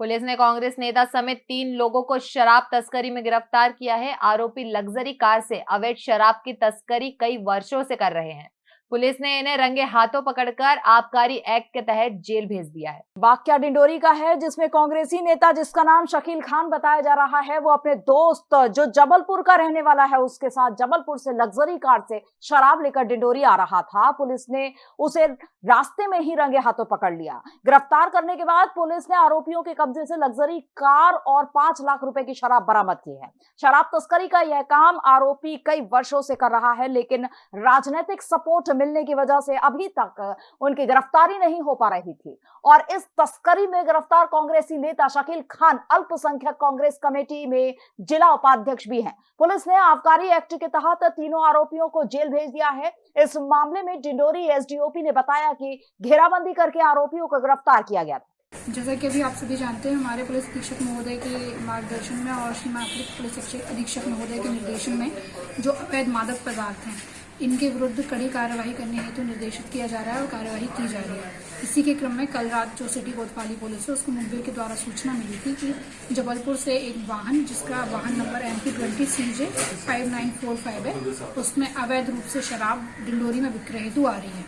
Police ने कांग्रेस नेता समेत तीन लोगों को शराब तस्करी में गिरफ़्तार किया है। आरोपी लग्जरी कार से अवैध शराब की तस्करी कई वर्षों से कर रहे हैं। पुलिस ने इन्हें रंगे हाथों पकड़कर आबकारी एक्ट के तहत जेल भेज दिया है। वाक्या डिंडोरी का है, जिसमें कांग्रेसी नेता जिसका नाम शकील खान बताया जा रहा है, वो अपने दोस्त जो जबलपुर का रहने वाला है, उसके साथ जबलपुर से लग्जरी कार से शराब लेकर डिंडोरी आ रहा था। पुलिस ने उसे रास्ते में ही रंगे हाथों पकड़ लिया। गिरफ़्तार करने के बाद पुलिस ने आरोपियों के कब्जे से लग्जरी कार और पाँच लाख रुपए की शराब बरामद की है। शराब तस्करी का यह काम आरोपी कई वर्षों से कर रहा है, लेकिन राजनीतिक सपोर्ट मिलने की वजह से अभी तक उनकी गिरफ्तारी नहीं हो पा रही थी। और इस तस्करी में गिरफ़्तार कांग्रेसी नेता शकील खान अल्पसंख्यक कांग्रेस कमेटी में जिला उपाध्यक्ष भी हैं। पुलिस ने आबकारी एक्ट के तहत तीनों आरोपियों को जेल भेज दिया है। इस मामले में डिंडोरी एसडीओपी ने बताया कि घेराबंदी करके आरोपियों को गिरफ़्तार किया गया था। जैसा कि अभी आप सभी जानते हैं, हमारे पुलिस अधीक्षक महोदय के मार्गदर्शन में और अतिरिक्त पुलिस अधीक्षक महोदय के निर्देशन में जो अवैध मादक पदार्थ हैं इनके विरुद्ध कड़ी कार्रवाई करने हेतु तो निर्देशित किया जा रहा है और कार्यवाही की जा रही है। इसी के क्रम में कल रात जो सिटी कोतवाली पुलिस है, उसको मुखबिर के द्वारा सूचना मिली थी कि जबलपुर से एक वाहन, जिसका वाहन number M P twenty C J five nine four five है, उसमें अवैध रूप से शराब डिंडोरी में विक्रय हेतु आ रही है।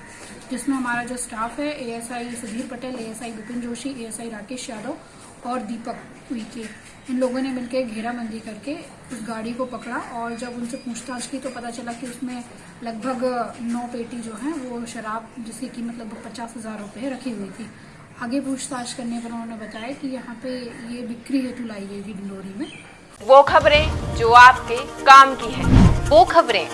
जिसमें हमारा जो स्टाफ है ASI Sudhir Patel ASI Vipin Joshi ASI Rakesh Yadav और दीपक उइके। इन लोगों ने मिलकर घेराबंदी करके उस गाड़ी को पकड़ा और जब उनसे पूछताछ की तो पता चला कि उसमें लगभग नौ पेटी जो है, वो शराब जिसकी कीमत लगभग पचास हज़ार रुपये रखी हुई थी। आगे पूछताछ करने पर उन्होंने बताया कि यहाँ पे ये बिक्री हेतु लाई गई थी डिंडोरी में। वो खबरें जो आपके काम की है, वो खबरें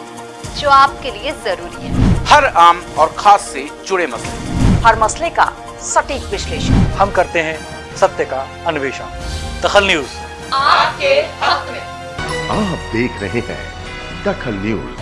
जो आपके लिए ज़रूरी है। हर आम और खास से जुड़े मसले। हर मसले का सटीक विश्लेषण। हम करते हैं सत्य का अन्वेषण। दखल न्यूज़। आपके हक में। आप देख रहे हैं दखल न्यूज़।